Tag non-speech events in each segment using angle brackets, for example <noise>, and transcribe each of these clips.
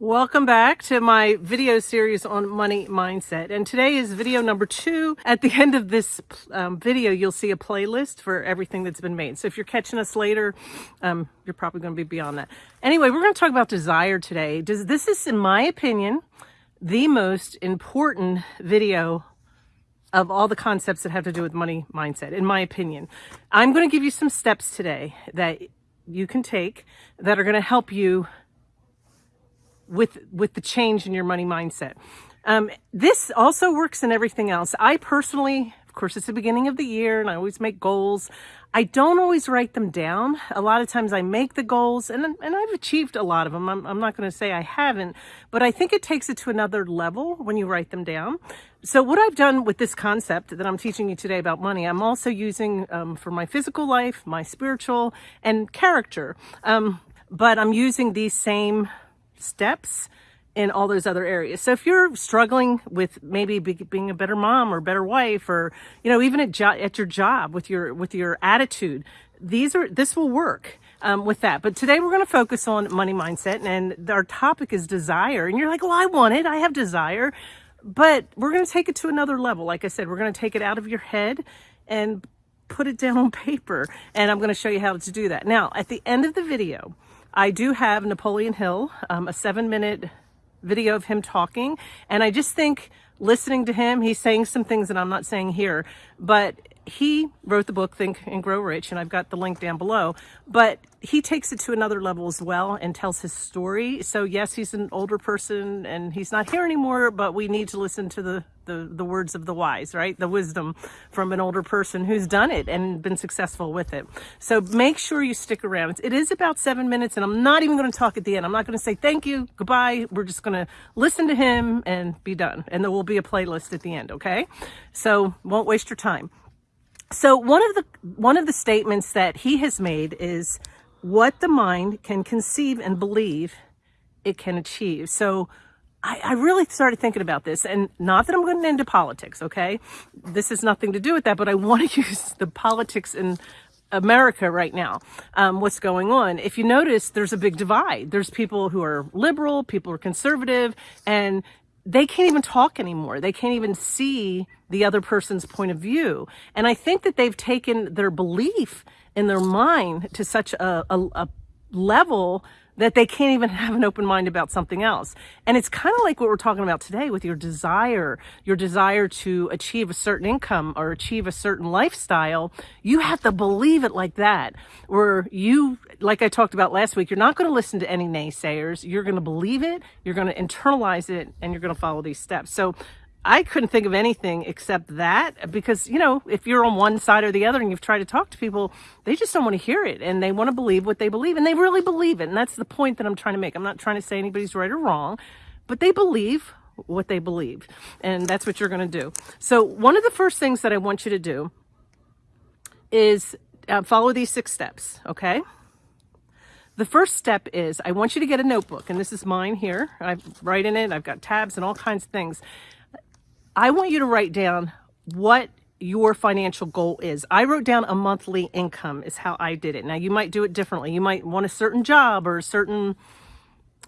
Welcome back to my video series on money mindset. And today is video number two. At the end of this um, video, you'll see a playlist for everything that's been made. So if you're catching us later, um, you're probably going to be beyond that. Anyway, we're going to talk about desire today. Does, this is, in my opinion, the most important video of all the concepts that have to do with money mindset, in my opinion. I'm going to give you some steps today that you can take that are going to help you with with the change in your money mindset. Um, this also works in everything else. I personally, course, it's the beginning of the year and I always make goals. I don't always write them down. A lot of times I make the goals and, and I've achieved a lot of them. I'm, I'm not going to say I haven't, but I think it takes it to another level when you write them down. So what I've done with this concept that I'm teaching you today about money, I'm also using um, for my physical life, my spiritual and character. Um, but I'm using these same steps in all those other areas. So if you're struggling with maybe be, being a better mom or better wife or you know even at, at your job with your with your attitude, these are this will work. Um, with that. But today we're going to focus on money mindset and our topic is desire. And you're like, well, I want it. I have desire. But we're going to take it to another level. Like I said, we're going to take it out of your head and put it down <laughs> on paper. And I'm going to show you how to do that. Now, at the end of the video, I do have Napoleon Hill, um, a seven minute video of him talking. And I just think listening to him, he's saying some things that I'm not saying here, but he wrote the book Think and Grow Rich, and I've got the link down below. But he takes it to another level as well and tells his story. So yes, he's an older person and he's not here anymore, but we need to listen to the the, the words of the wise, right? The wisdom from an older person who's done it and been successful with it. So make sure you stick around. It is about seven minutes and I'm not even going to talk at the end. I'm not going to say thank you, goodbye. We're just going to listen to him and be done. And there will be a playlist at the end. Okay. So won't waste your time. So one of the one of the statements that he has made is what the mind can conceive and believe it can achieve. So I, I, really started thinking about this and not that I'm going into politics, okay? This has nothing to do with that, but I want to <laughs> use the politics in America right now, um, what's going on. If you notice, there's a big divide. There's people who are liberal, people are conservative, and they can't even talk anymore. They can't even see the other person's point of view. And I think that they've taken their belief in their mind to such a, a, a level that they can't even have an open mind about something else. And it's kind of like what we're talking about today with your desire, your desire to achieve a certain income or achieve a certain lifestyle. You have to believe it like that. Where you, like I talked about last week, you're not going to listen to any naysayers. You're going to believe it. You're going to internalize it and you're going to follow these steps. So I couldn't think of anything except that because, you know, if you're on one side or the other and you've tried to talk to people, they just don't want to hear it and they want to believe what they believe and they really believe it. And that's the point that I'm trying to make. I'm not trying to say anybody's right or wrong, but they believe what they believe. And that's what you're going to do. So one of the first things that I want you to do is uh, follow these six steps. Okay. The first step is I want you to get a notebook and this is mine here. I write in it. I've got tabs and all kinds of things. I want you to write down what your financial goal is. I wrote down a monthly income is how I did it. Now you might do it differently. You might want a certain job or a certain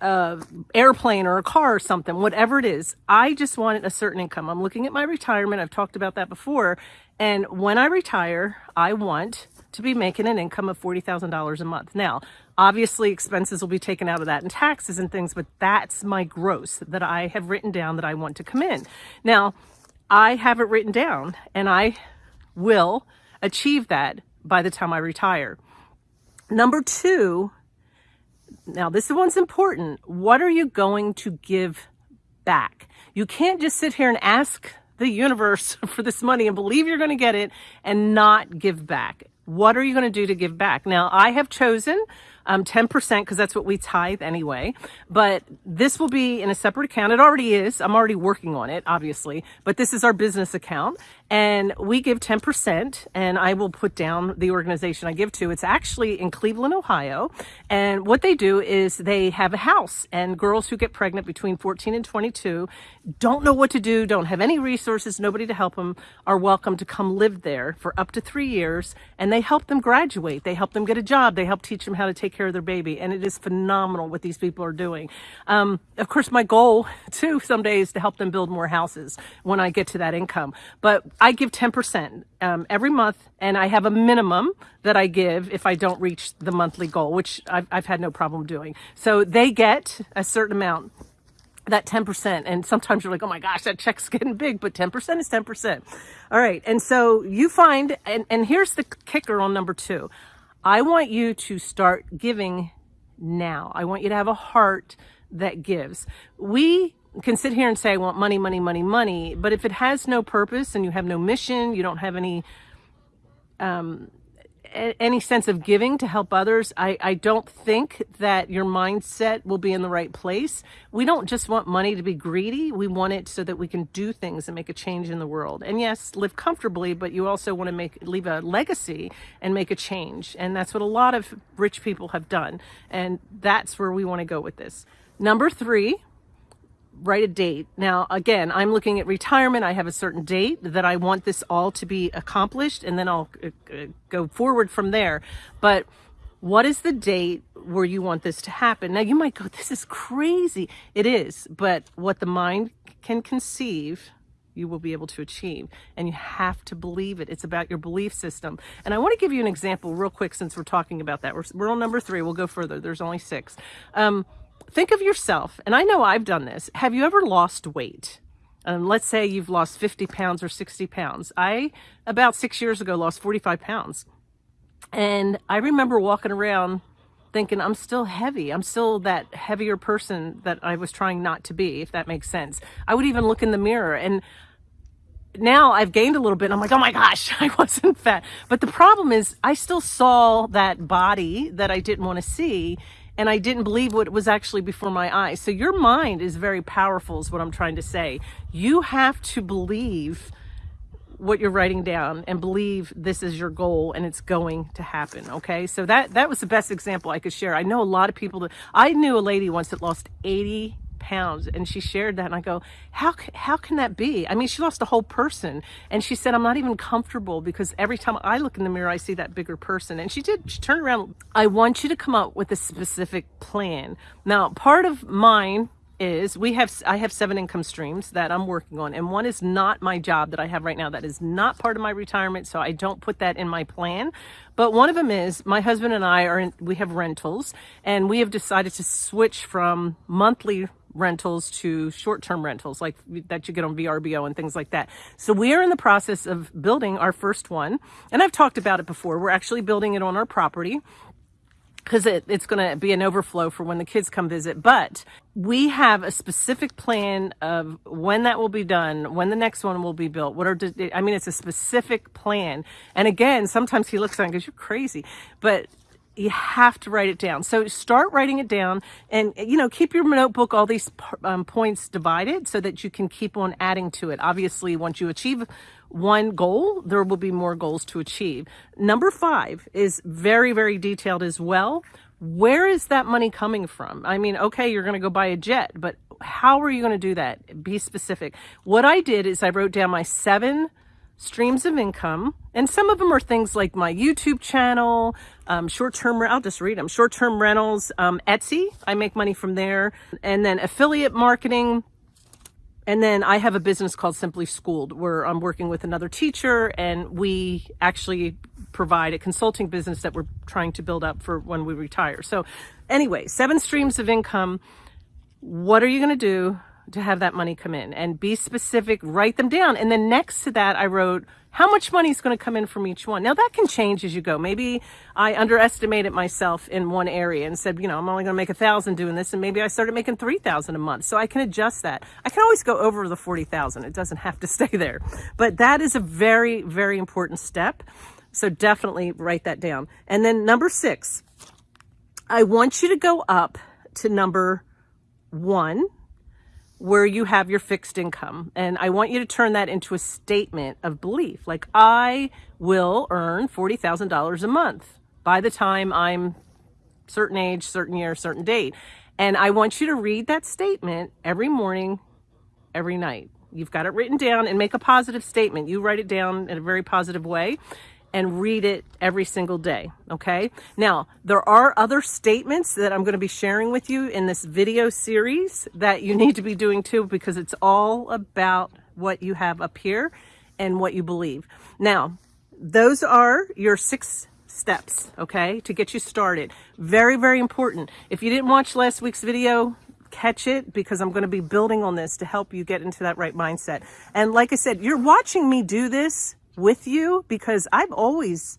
uh, airplane or a car or something, whatever it is. I just wanted a certain income. I'm looking at my retirement. I've talked about that before. And when I retire, I want to be making an income of $40,000 a month. Now, obviously expenses will be taken out of that and taxes and things, but that's my gross that I have written down that I want to come in. Now, I have it written down and I will achieve that by the time I retire. Number two, now this one's important. What are you going to give back? You can't just sit here and ask the universe <laughs> for this money and believe you're going to get it and not give back. What are you going to do to give back? Now, I have chosen um, 10% because that's what we tithe anyway. But this will be in a separate account. It already is. I'm already working on it, obviously. But this is our business account. And we give 10% and I will put down the organization I give to. It's actually in Cleveland, Ohio. And what they do is they have a house and girls who get pregnant between 14 and 22 don't know what to do, don't have any resources, nobody to help them, are welcome to come live there for up to three years. And they help them graduate. They help them get a job. They help teach them how to take care of their baby. And it is phenomenal what these people are doing. Um, of course, my goal <laughs> too someday is to help them build more houses when I get to that income. But I give 10% um, every month and I have a minimum that I give if I don't reach the monthly goal, which I've, I've had no problem doing. So they get a certain amount that 10%. And sometimes you're like, oh my gosh, that check's <laughs> getting big, but 10% is 10%. All right. And so you find, and, and here's the kicker on number two. I want you to start giving now. I want you to have a heart that gives. We can sit here and say, I want money, money, money, money. But if it has no purpose and you have no mission, you don't have any um, any sense of giving to help others, I, I don't think that your mindset will be in the right place. We don't just want money to be greedy. We want it so that we can do things and make a change in the world. And yes, live comfortably, but you also want to make leave a legacy and make a change. And that's what a lot of rich people have done. And that's where we want to go with this. Number three, write a date. Now, again, I'm looking at retirement. I have a certain date that I want this all to be accomplished, and then I'll uh, uh, go forward from there. But what is the date where you want this to happen? Now, you might go, this is crazy. It is, but what the mind can conceive, you will be able to achieve. And you have to believe it. It's about your belief system. And I want to give you an example real quick since we're talking about that. We're, we're on number three. We'll go further. There's only six. Um, think of yourself, and I know I've done this. Have you ever lost weight? Um, let's say you've lost 50 pounds or 60 pounds. I, about six years ago, lost 45 pounds. And I remember walking around thinking, I'm still heavy. I'm still that heavier person that I was trying not to be, if that makes sense. I would even look in the mirror and now I've gained a little bit. I'm like, oh my gosh, <laughs> I wasn't fat. But the problem is I still saw that body that I didn't want to see and I didn't believe what was actually before my eyes. So your mind is very powerful is what I'm trying to say. You have to believe what you're writing down and believe this is your goal and it's going to happen. Okay. So that, that was the best example I could share. I know a lot of people that I knew a lady once that lost 80 pounds and she shared that and I go how how can that be? I mean she lost a whole person and she said I'm not even comfortable because every time I look in the mirror I see that bigger person and she did she turned around I want you to come up with a specific plan. Now part of mine is we have I have seven income streams that I'm working on and one is not my job that I have right now. That is not part of my retirement so I don't put that in my plan. But one of them is my husband and I are in, we have rentals and we have decided to switch from monthly rentals to short-term rentals like that you get on VRBO and things like that. So we are in the process of building our first one. And I've talked about it before. We're actually building it on our property because it, it's going to be an overflow for when the kids come visit. But we have a specific plan of when that will be done, when the next one will be built. What are, I mean, it's a specific plan. And again, sometimes he looks at it and goes, you're crazy. But you have to write it down. So start writing it down and, you know, keep your notebook, all these um, points divided so that you can keep on adding to it. Obviously, once you achieve one goal, there will be more goals to achieve. Number five is very, very detailed as well. Where is that money coming from? I mean, okay, you're going to go buy a jet, but how are you going to do that? Be specific. What I did is I wrote down my seven streams of income. And some of them are things like my YouTube channel, um, short-term, I'll just read them, short-term rentals, um, Etsy, I make money from there, and then affiliate marketing. And then I have a business called Simply Schooled where I'm working with another teacher and we actually provide a consulting business that we're trying to build up for when we retire. So anyway, seven streams of income. What are you going to do to have that money come in and be specific, write them down. And then next to that, I wrote how much money is going to come in from each one. Now that can change as you go. Maybe I underestimated myself in one area and said, you know, I'm only going to make a thousand doing this. And maybe I started making 3,000 a month. So I can adjust that. I can always go over the 40,000. It doesn't have to <laughs> stay there, but that is a very, very important step. So definitely write that down. And then number six, I want you to go up to number one where you have your fixed income. And I want you to turn that into a statement of belief. Like, I will earn $40,000 a month by the time I'm certain age, certain year, certain date. And I want you to read that statement every morning, every night. You've got it written down and make a positive statement. You write it down in a very positive way and read it every single day. Okay. Now, there are other statements that I'm going to be sharing with you in this video series that you need to be doing too, because it's all about what you have up here and what you believe. Now, those are your six steps, okay, to get you started. Very, very important. If you didn't watch last week's video, catch it because I'm going to be building on this to help you get into that right mindset. And like I said, you're watching me do this with you because I've always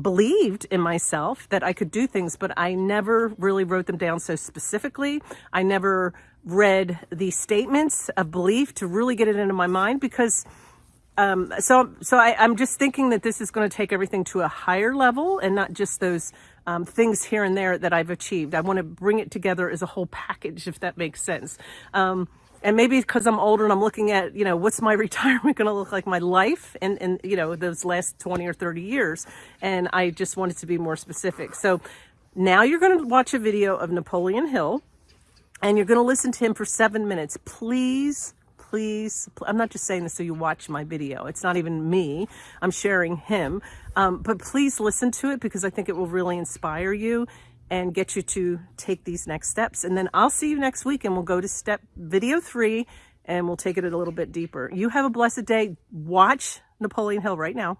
believed in myself that I could do things, but I never really wrote them down so specifically. I never read the statements of belief to really get it into my mind because um, so so I, I'm just thinking that this is going to take everything to a higher level and not just those um, things here and there that I've achieved. I want to bring it together as a whole package, if that makes sense. Um, and maybe because I'm older and I'm looking at, you know, what's my <laughs> retirement going to look like, my life and, and, you know, those last 20 or 30 years. And I just wanted to be more specific. So now you're going to watch a video of Napoleon Hill and you're going to listen to him for seven minutes. Please, please, I'm not just saying this so you watch my video. It's not even me. I'm sharing him. Um, but please listen to it because I think it will really inspire you and get you to take these next steps. And then I'll see you next week and we'll go to step video three and we'll take it a little bit deeper. You have a blessed day. Watch Napoleon Hill right now.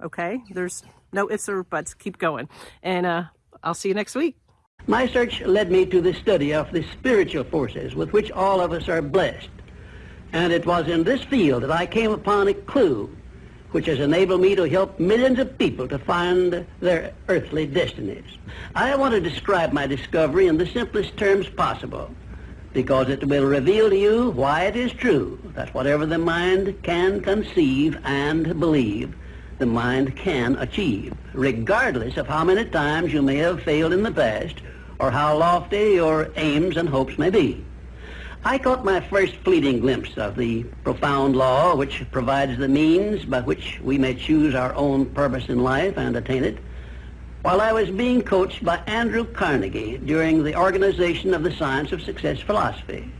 Okay? There's no ifs or buts. Keep going. And uh, I'll see you next week. My search led me to the study of the spiritual forces with which all of us are blessed. And it was in this field that I came upon a clue which has enabled me to help millions of people to find their earthly destinies. I want to describe my discovery in the simplest terms possible because it will reveal to you why it is true that whatever the mind can conceive and believe, the mind can achieve, regardless of how many times you may have failed in the past or how lofty your aims and hopes may be. I caught my first fleeting glimpse of the profound law which provides the means by which we may choose our own purpose in life and attain it while I was being coached by Andrew Carnegie during the organization of the Science of Success philosophy.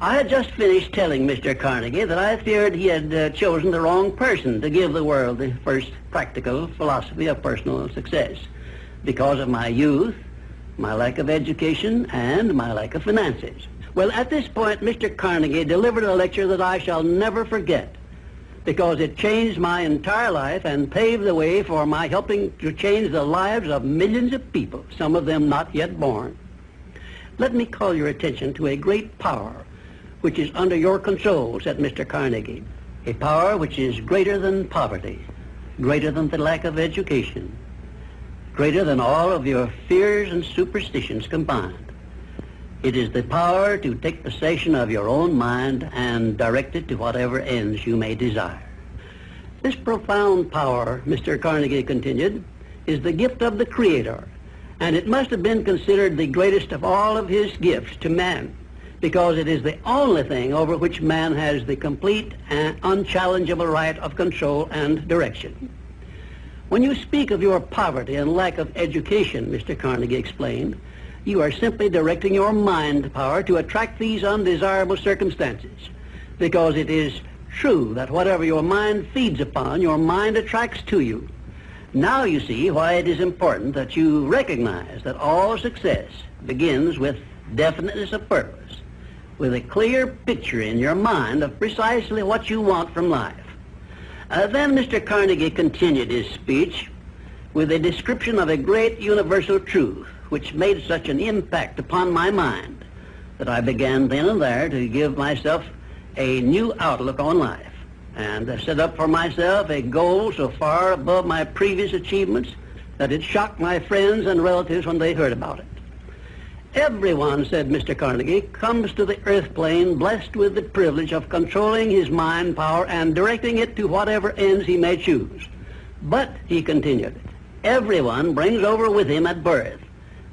I had just finished telling Mr. Carnegie that I feared he had uh, chosen the wrong person to give the world the first practical philosophy of personal success because of my youth, my lack of education, and my lack of finances. Well, at this point, Mr. Carnegie delivered a lecture that I shall never forget because it changed my entire life and paved the way for my helping to change the lives of millions of people, some of them not yet born. Let me call your attention to a great power which is under your control, said Mr. Carnegie. A power which is greater than poverty, greater than the lack of education, greater than all of your fears and superstitions combined. It is the power to take possession of your own mind and direct it to whatever ends you may desire. This profound power, Mr. Carnegie continued, is the gift of the Creator, and it must have been considered the greatest of all of his gifts to man, because it is the only thing over which man has the complete and unchallengeable right of control and direction. When you speak of your poverty and lack of education, Mr. Carnegie explained, you are simply directing your mind power to attract these undesirable circumstances because it is true that whatever your mind feeds upon, your mind attracts to you. Now you see why it is important that you recognize that all success begins with definiteness of purpose, with a clear picture in your mind of precisely what you want from life. Uh, then Mr. Carnegie continued his speech with a description of a great universal truth which made such an impact upon my mind that I began then and there to give myself a new outlook on life and I set up for myself a goal so far above my previous achievements that it shocked my friends and relatives when they heard about it. Everyone, said Mr. Carnegie, comes to the earth plane blessed with the privilege of controlling his mind power and directing it to whatever ends he may choose. But, he continued, everyone brings over with him at birth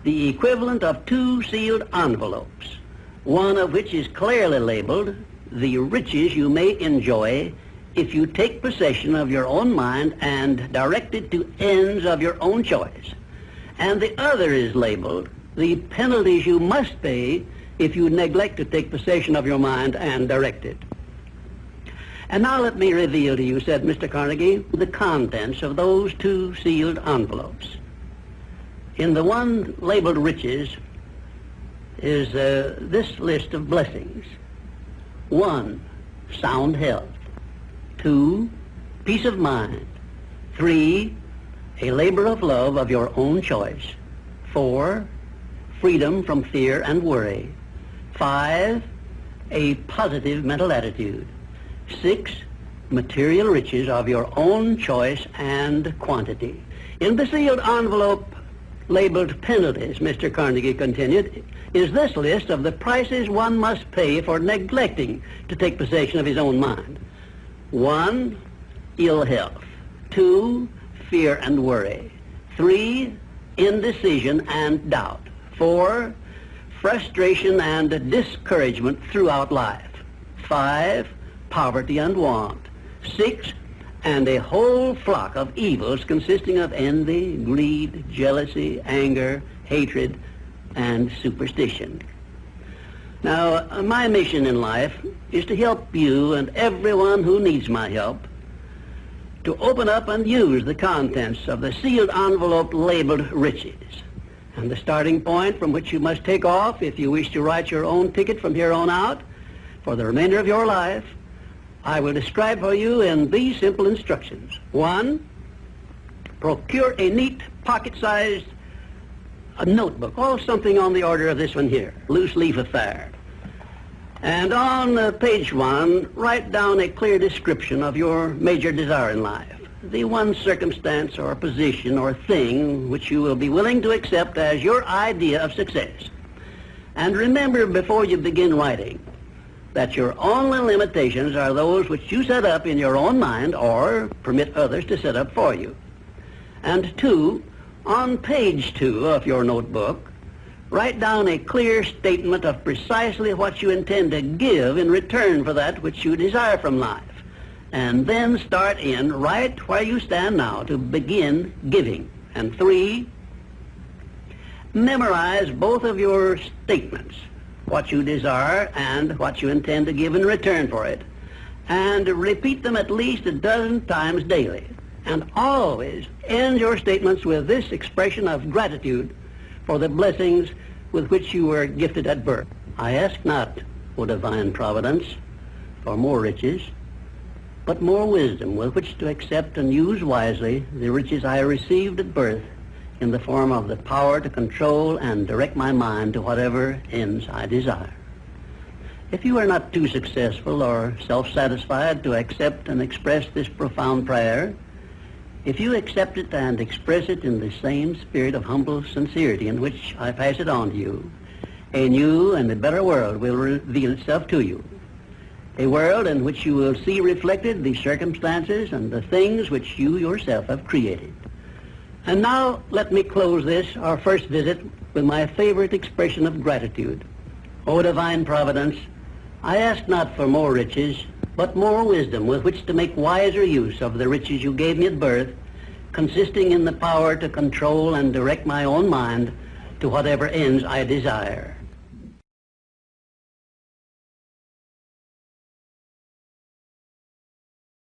the equivalent of two sealed envelopes, one of which is clearly labeled, the riches you may enjoy if you take possession of your own mind and direct it to ends of your own choice. And the other is labeled, the penalties you must pay if you neglect to take possession of your mind and direct it. And now let me reveal to you, said Mr. Carnegie, the contents of those two sealed envelopes. In the one labeled riches is uh, this list of blessings. One, sound health. Two, peace of mind. Three, a labor of love of your own choice. Four, freedom from fear and worry. Five, a positive mental attitude. Six, material riches of your own choice and quantity. In the sealed envelope labeled penalties, Mr. Carnegie continued, is this list of the prices one must pay for neglecting to take possession of his own mind. One, ill health. Two, fear and worry. Three, indecision and doubt. Four, frustration and discouragement throughout life. Five, poverty and want. Six, and a whole flock of evils consisting of envy, greed, jealousy, anger, hatred, and superstition. Now, uh, my mission in life is to help you and everyone who needs my help to open up and use the contents of the sealed envelope labeled riches. And the starting point from which you must take off if you wish to write your own ticket from here on out for the remainder of your life, I will describe for you in these simple instructions. One, procure a neat pocket-sized notebook, or something on the order of this one here, loose leaf affair. And on uh, page one, write down a clear description of your major desire in life. The one circumstance or position or thing which you will be willing to accept as your idea of success. And remember before you begin writing that your only limitations are those which you set up in your own mind or permit others to set up for you. And two, on page two of your notebook, write down a clear statement of precisely what you intend to give in return for that which you desire from life. And then start in right where you stand now to begin giving. And three, memorize both of your statements, what you desire and what you intend to give in return for it. And repeat them at least a dozen times daily. And always end your statements with this expression of gratitude for the blessings with which you were gifted at birth. I ask not, O divine providence, for more riches, but more wisdom with which to accept and use wisely the riches I received at birth in the form of the power to control and direct my mind to whatever ends I desire. If you are not too successful or self-satisfied to accept and express this profound prayer, if you accept it and express it in the same spirit of humble sincerity in which I pass it on to you, a new and a better world will reveal itself to you. A world in which you will see reflected the circumstances and the things which you yourself have created. And now let me close this, our first visit, with my favorite expression of gratitude. O divine providence, I ask not for more riches, but more wisdom with which to make wiser use of the riches you gave me at birth, consisting in the power to control and direct my own mind to whatever ends I desire.